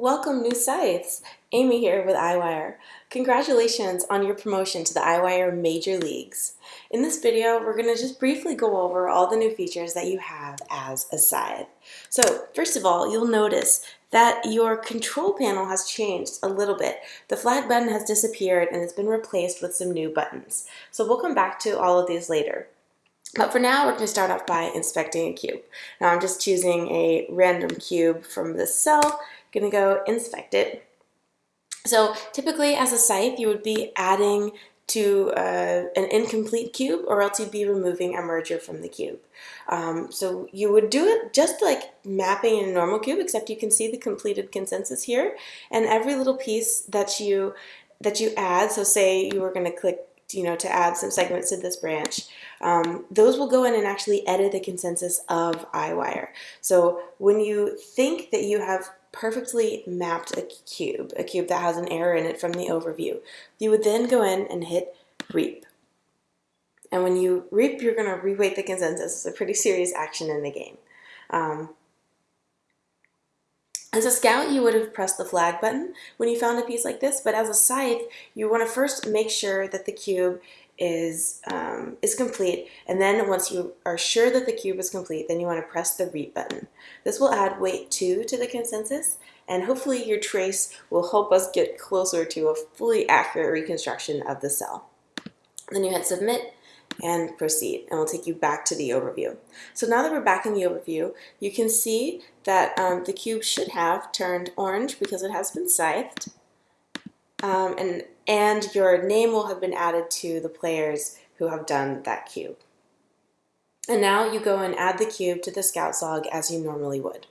Welcome new scythes! Amy here with Eyewire. Congratulations on your promotion to the Eyewire Major Leagues. In this video, we're going to just briefly go over all the new features that you have as a scythe. So first of all, you'll notice that your control panel has changed a little bit. The flag button has disappeared and it's been replaced with some new buttons. So we'll come back to all of these later. But for now, we're going to start off by inspecting a cube. Now I'm just choosing a random cube from this cell gonna go inspect it. So typically as a scythe, you would be adding to uh, an incomplete cube or else you'd be removing a merger from the cube. Um, so you would do it just like mapping in a normal cube except you can see the completed consensus here and every little piece that you that you add, so say you were going to click you know, to add some segments to this branch, um, those will go in and actually edit the consensus of Eyewire. So when you think that you have perfectly mapped a cube, a cube that has an error in it from the overview. You would then go in and hit reap. And when you reap, you're going to reweight the consensus. It's a pretty serious action in the game. Um, as a scout, you would have pressed the flag button when you found a piece like this, but as a scythe, you want to first make sure that the cube is, um, is complete. And then once you are sure that the cube is complete, then you want to press the reap button. This will add weight 2 to the consensus, and hopefully your trace will help us get closer to a fully accurate reconstruction of the cell. Then you hit submit and proceed, and we'll take you back to the overview. So now that we're back in the overview, you can see that um, the cube should have turned orange because it has been scythed. Um, and and your name will have been added to the players who have done that cube. And now you go and add the cube to the Scouts log as you normally would.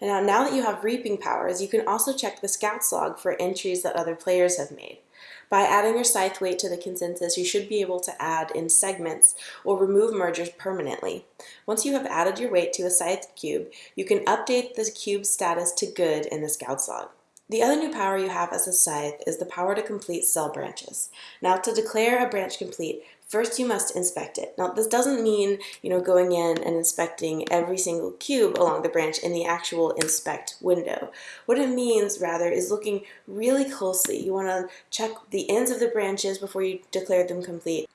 And now, now that you have reaping powers, you can also check the Scouts log for entries that other players have made. By adding your scythe weight to the consensus, you should be able to add in segments or remove mergers permanently. Once you have added your weight to a scythe cube, you can update the cube status to good in the Scouts log. The other new power you have as a scythe is the power to complete cell branches. Now to declare a branch complete, first you must inspect it. Now this doesn't mean you know going in and inspecting every single cube along the branch in the actual inspect window. What it means rather is looking really closely. You want to check the ends of the branches before you declare them complete.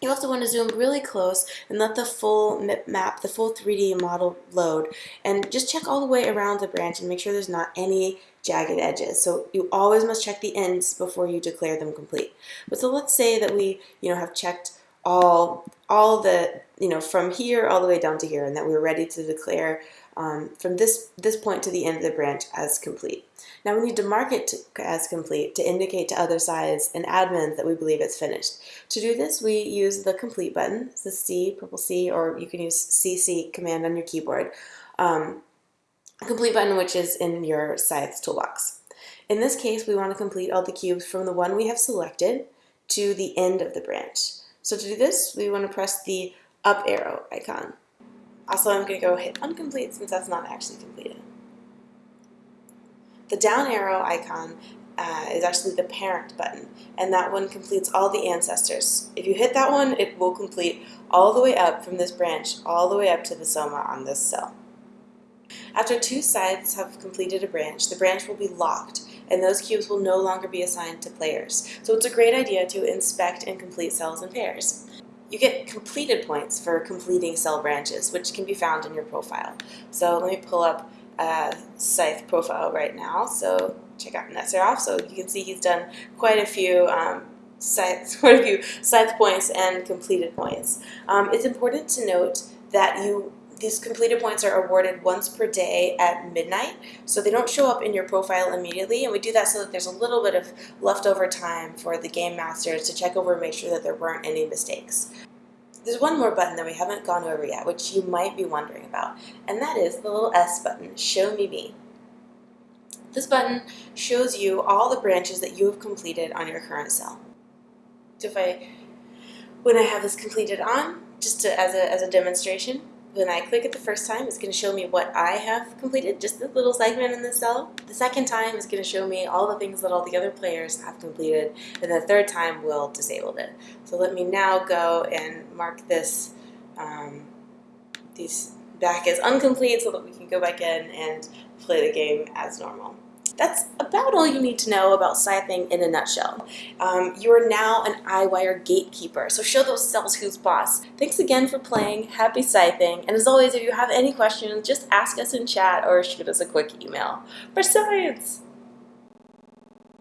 You also want to zoom really close and let the full map, the full 3D model load and just check all the way around the branch and make sure there's not any jagged edges. So you always must check the ends before you declare them complete. But so let's say that we, you know, have checked all, all the, you know, from here all the way down to here and that we're ready to declare um, from this, this point to the end of the branch as complete. Now we need to mark it to, as complete to indicate to other scythes and admins that we believe it's finished. To do this, we use the complete button, the C, purple C, or you can use CC command on your keyboard. Um, complete button, which is in your scythes toolbox. In this case, we want to complete all the cubes from the one we have selected to the end of the branch. So to do this, we want to press the up arrow icon. Also, I'm going to go hit uncomplete since that's not actually completed. The down arrow icon uh, is actually the parent button, and that one completes all the ancestors. If you hit that one, it will complete all the way up from this branch, all the way up to the soma on this cell. After two scythes have completed a branch, the branch will be locked, and those cubes will no longer be assigned to players. So it's a great idea to inspect and complete cells in pairs. You get completed points for completing cell branches, which can be found in your profile. So let me pull up a Scythe profile right now. So check out Netzerov. So you can see he's done quite a few um, scythe, quite a few scythe points and completed points. Um, it's important to note that you these completed points are awarded once per day at midnight, so they don't show up in your profile immediately, and we do that so that there's a little bit of leftover time for the game masters to check over and make sure that there weren't any mistakes. There's one more button that we haven't gone over yet, which you might be wondering about, and that is the little S button, Show Me Me. This button shows you all the branches that you have completed on your current cell. So if I, when I have this completed on, just to, as, a, as a demonstration, when I click it the first time, it's going to show me what I have completed, just the little segment in the cell. The second time is going to show me all the things that all the other players have completed, and the third time will disable it. So let me now go and mark this um, these back as incomplete so that we can go back in and play the game as normal. That's about all you need to know about scything in a nutshell. Um, you are now an Eyewire gatekeeper, so show those cells who's boss. Thanks again for playing, happy scything, and as always, if you have any questions, just ask us in chat or shoot us a quick email. For science!